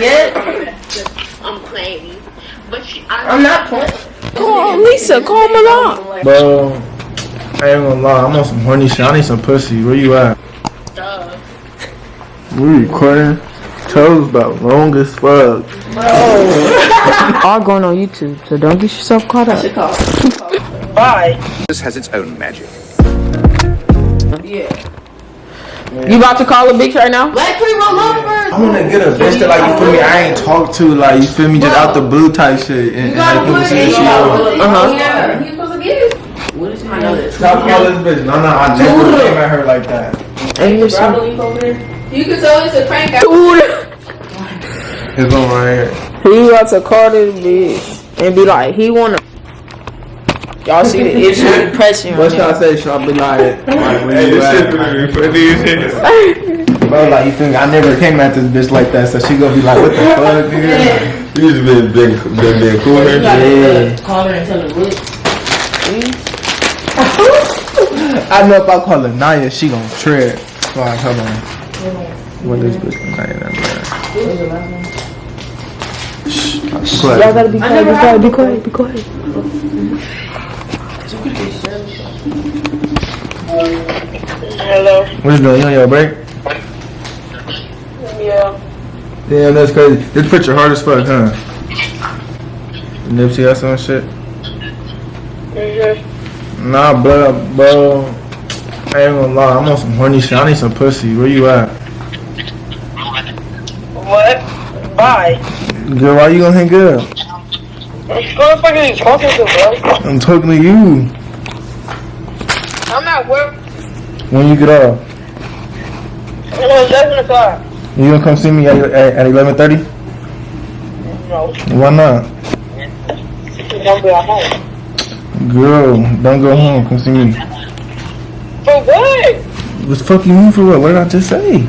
yet. I'm playing. But she, I, I'm not playing. Call Lisa, call Milan. Bro, I ain't gonna lie, I'm on some horny shit. I need some pussy. Where you at? Duh. We recording. Toes about long as fuck. All going on YouTube, so don't get yourself caught up. bye This has its own magic. You about to call a bitch right now? Black pre roll over. I'm gonna get a bitch that like you feel me. I ain't talk to like you feel me just out the blue type shit and, and like people see that she on. Uh-huh. Yeah, he's supposed to get. What is I know this. Stop calling this bitch. No, no, I never came at her like that. And you see- You can tell it's a prank. Dude. It's on right here. He about to call this bitch and be like, he wanna. Y'all see the issue pressing What on should I say? Should I be like, like where you at? Bro, like you feel me? I never came at this bitch like that, so she gonna be like, what the fuck, nigga? You just been been been, been cool here. Yeah. Call her and tell her what. I know if I call her Naya, she gonna trip. Fuck, hold on. What is this Naya? That Shh. Y'all gotta be quiet, be quiet, be quiet, be quiet. What you doing? You on your break? Yeah. Damn, that's crazy. This picture hard as fuck, huh? Nipsey Hussle and shit. Nah, bro, bro. I ain't gonna lie, I'm on some horny shit. I need some pussy. Where you at? What? Bye. Girl, why you gonna hang up? I'm talking to you. I'm at work. When you get off, at 11 o'clock. you gonna come see me at at, at 11:30? No, Why not? Be at home. Girl, don't go home. Come see me. For what? What the fuck you mean for what? What did I just say?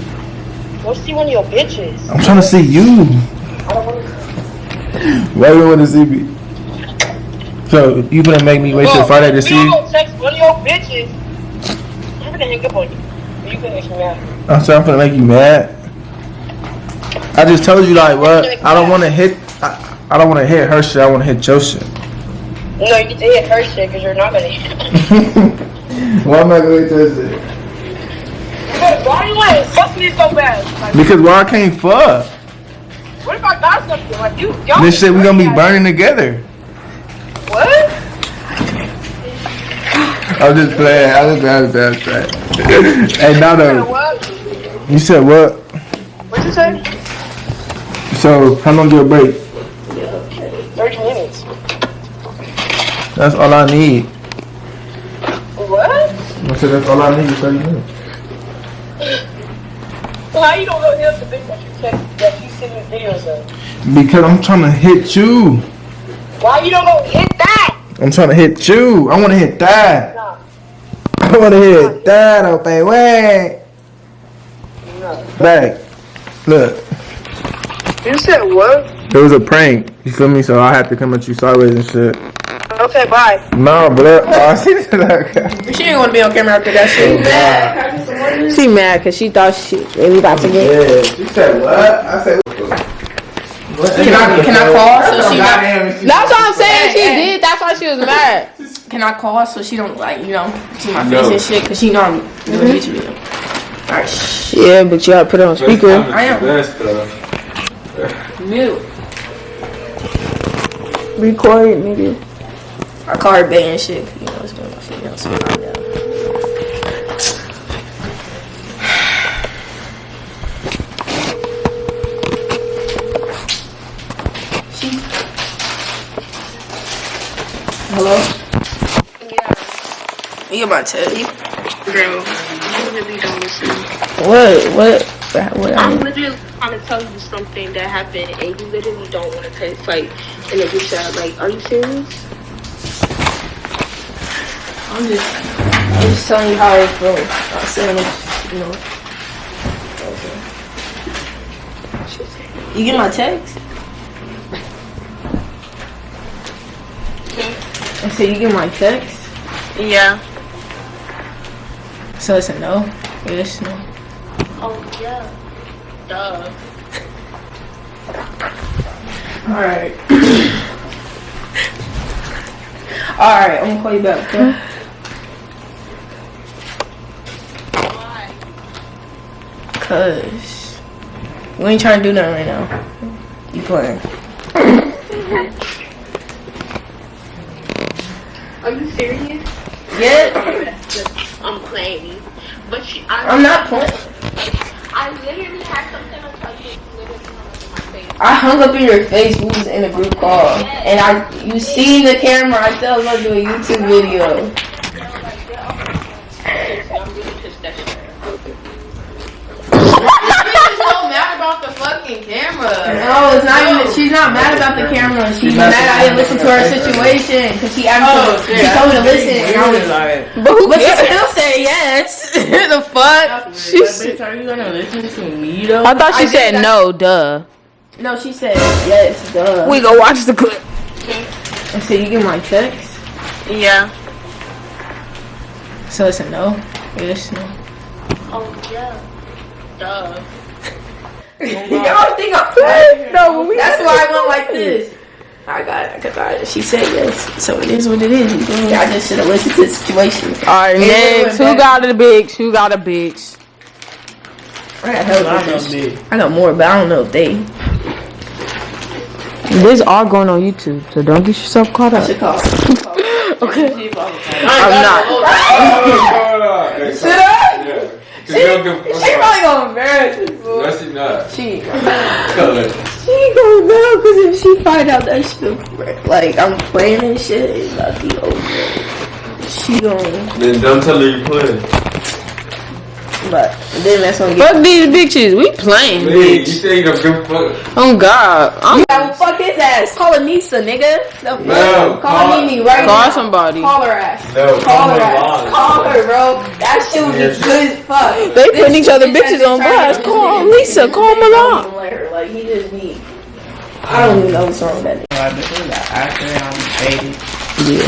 Go see one of your bitches. I'm trying to see you. I don't want to Why you want to see me? So you gonna make me wait till Friday to see you? gonna text one of your bitches. I'm gonna hang up on you. You can make me mad. I'm sorry, I'm gonna make you mad. I just told you like what? I don't want to hit. I, I don't want to hit her shit. I want to hit your shit. No, you get to hit her shit because you're not gonna hit Why am I gonna hit your shit? Why you want to fuck me so bad? Like, Because why I can't fuck? What if I got something? Like, you don't. This shit we're gonna be burning together. What? I'm just playing. I'm just playing. I'm just playing. hey, now though, you said what? What'd you say? So how long your break? 30 minutes. That's all I need. What? I said that's all I need. is 30 minutes. How you don't know the bitch that you text that you send me videos of? Because I'm trying to hit you. Why you don't go hit that? I'm trying to hit you. I want to hit that. Nah. I want to hit that, oh baby. Wait. Back. Look. You said what? It was a prank. You feel me? So I had to come at you sideways and shit. Okay, bye. No, but oh, I see that. She ain't wanna be on camera after that oh, shit. She mad because she thought she really about to get. Yeah. She said what? I said. Can I can I call so she not? That's what I'm saying. She did. That's why she was mad. Can I call so she don't like you know see my face and shit? Cause she know I'm doing YouTube video. Alright, shh. Yeah, but you gotta put it on speaker. I am mute. Record it, nigga. I call her Bay and shit. You know it's doing my female so Hello? Yeah. You get my text. Girl, you really don't listen. What? What? What? I I'm literally trying to tell you something that happened and you literally don't want to text like in a group chat. Like, are you serious? I'm just, I'm just telling you how I feel. Not saying it, you know. Okay. You get my text? I said you get my text? Yeah. So it's a no? Yes, no. Oh, yeah. Duh. Alright. Alright, I'm gonna call you back, okay? Cause we ain't trying to do nothing right now. You playing. Are you serious? Yeah, I'm playing. But she, I, I'm not playing. I literally had something to tell you. It's literally coming in my face. I hung up in your face. We was in a group call, and I you see the camera. I said I was gonna do a YouTube video. I'm really pissed that shit. She's so mad about the fucking camera. No, it's not even. She's not mad about the camera. She's mad I didn't listen to her situation because she asked Oh, me. She told me to listen, and I was. But who But she cares? still said yes. the fuck? She said, are you gonna listen to me though? I thought she I said that- no, duh. No, she said yes. Duh. We go watch the clip. And so you get my text. Yeah. So it's a no. Yes, no. Oh, yeah. Duh. Oh, Y'all think I'm No, but we That's why I went like this. I got it. Cause I, she said yes. So it is what it is. You feel me? I just should have listened to the situation. Alright, It next. went Who got a bitch? Who got a bitch? I got hell of bitches. I got more, but I don't know if they. This all going on YouTube, so don't get yourself caught up. Okay. I'm not. Should I? Yeah. Cause you don't give She probably gonna embarrass us. fool. No, she not. She. Tell her. She gonna know because if she find out that shit, like I'm playing and shit, it's about to be over. She gonna, Then don't tell her you playing. but then that's gonna get. Fuck these bitches. We playing, Man, you bitch. say you don't give fuck. Oh God. I'm Yeah, fuck his ass. Call Anissa, nigga. The fuck? No, call, call- Mimi right call now. somebody. Call her ass. No, Call come her ass. line. Call her, bro. That shit would be good as fuck. They This putting each other bitches on blast. Call Lisa. Call nigga don't Milan. even let her. Like he just need. I don't even know what's wrong with that. Yeah.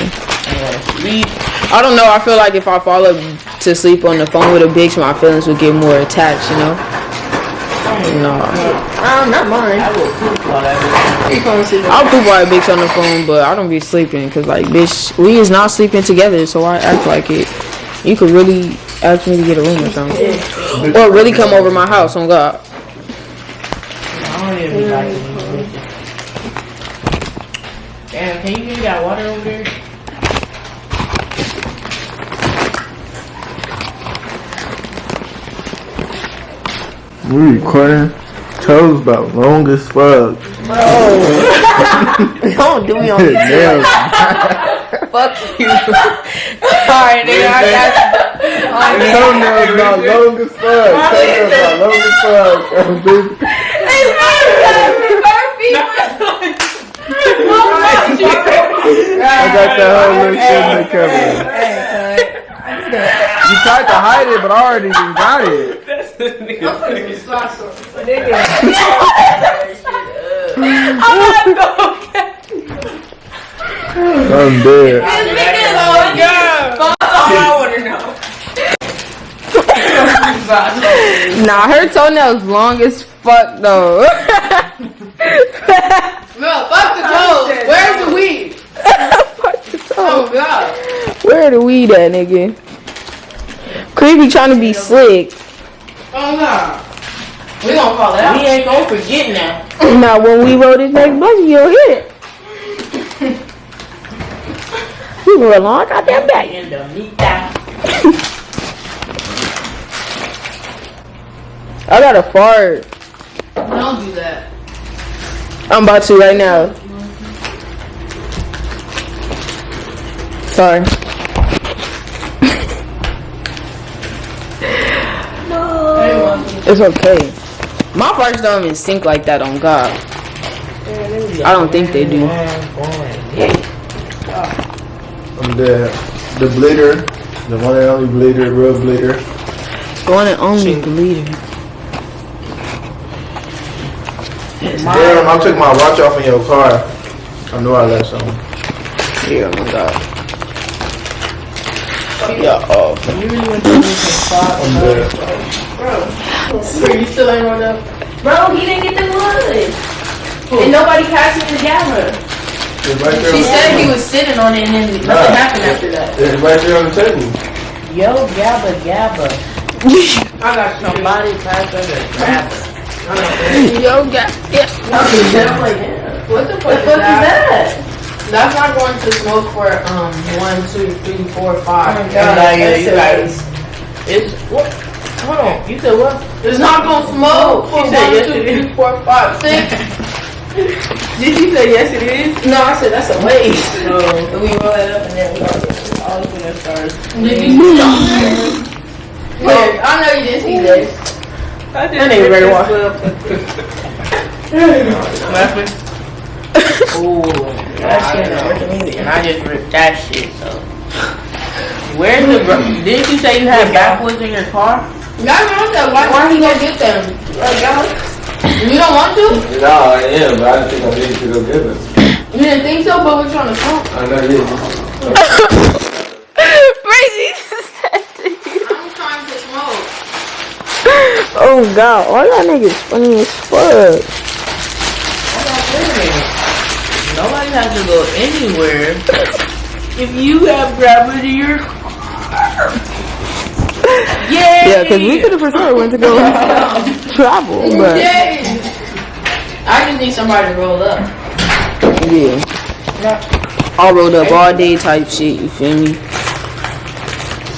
I don't know. I feel like if I fall up to sleep on the phone with a bitch, my feelings would get more attached. You know. No. Um, not mine. I will poop while that. I'll poop while a bitch on the phone, but I don't be sleeping because, like, bitch, we is not sleeping together, so I act like it. You could really ask me to get a room or something, or really come over my house on God. Damn, can you give me that water over there? We recording. Toes about long as fuck. Don't do me on this. Nails. Fuck you. Alright, nigga, I got you. Toenails about long as fuck. Toenails about long as fuck. I got the whole little shit in the camera. You tried to hide it, but I already got it. that's I'm gonna be special. I'm dead. Nah, her toenails long as fuck though. No, fuck the toes. Where's the weed? Fuck the toe. Oh, God. Where the weed at, nigga? Creepy trying to be slick. Oh, no. We gonna call it out. We ain't gonna forget now. Now, when we roll this next blunt, you'll hit it. You roll along, got that back. In the meat that. I got a fart. Don't do that. I'm about to right now. Sorry. no. It's okay. My farts don't even stink like that on God. I don't think they do. I'm dead. The bleeder, the one and only bleeder, real bleeder. The one and only bleeder. Damn, I took my watch off in your car. I know I left something. Yeah, my God. Yeah, oh. I'm dead. Bro, you still ain't rolled up? Bro, he didn't get the wood. And nobody passed me the camera. Right. She on- said he was sitting on it and then nothing Nah. happened after that. It's right there on the table. Yo, Gabba Gabba. I got somebody pass us a grabber. Yo, got yeah. What the fuck is that? That's not going to smoke for um one, two, three, four, five. Oh my God, like, yeah, that's you so guys. It's what? Hold on. You said what? It's not gonna smoke for She said one, yes, two, it is. three, four, five, six. Did you say yes? It is. No, I said that's a waste. No. And we roll it up and then we. All of them stars. Did you see something? Wait, I know you didn't see this. I That nigga ready to walk. Laughing. Ooh, that shit not working either. And I just ripped that shit. So. Where's the? Bro- Didn't you say you had backwoods in your car? Y'all know that. Why why he go get them? Like, y'all, you don't want to? No, I am, but I didn't think I needed to go get it. You didn't think so, but we're trying to smoke. I know you. Crazy. I'm trying to smoke. Oh god, all y'all niggas funny as fuck. Hold on, wait a minute. Nobody has to go anywhere if you have gravity in your car. Yay! Yeah, because we could have for sure went to go travel, but Yay! I just need somebody to roll up. yeah. All rolled up all day type shit, you feel me?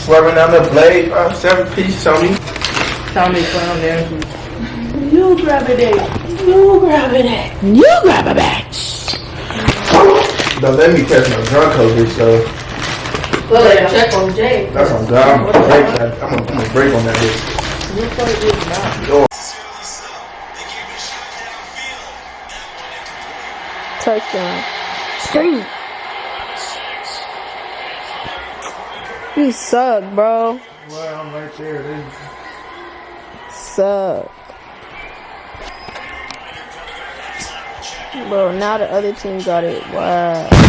Swerving down the blade, bro. Seven pieces on me. Tommy found there. You grab it. You grab it. You grab a bitch. Don't let me catch no drunk over so Well, like, check on Jay. that's on God. I'm gonna break that. I'm gonna, I'm gonna break on that bitch. Touchdown. Street. You suck, bro. Well, I'm right there. They- Suck. Bro, now the other team got it. Wow.